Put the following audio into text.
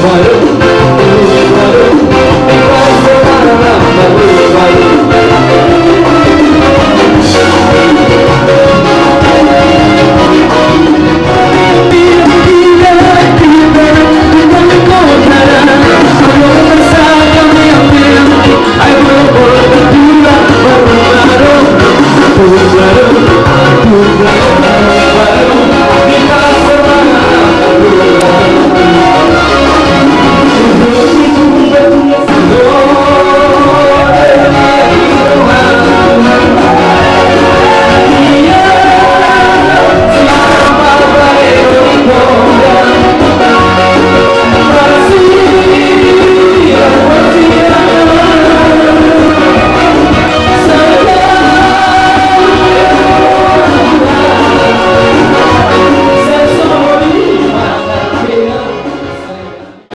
꿈에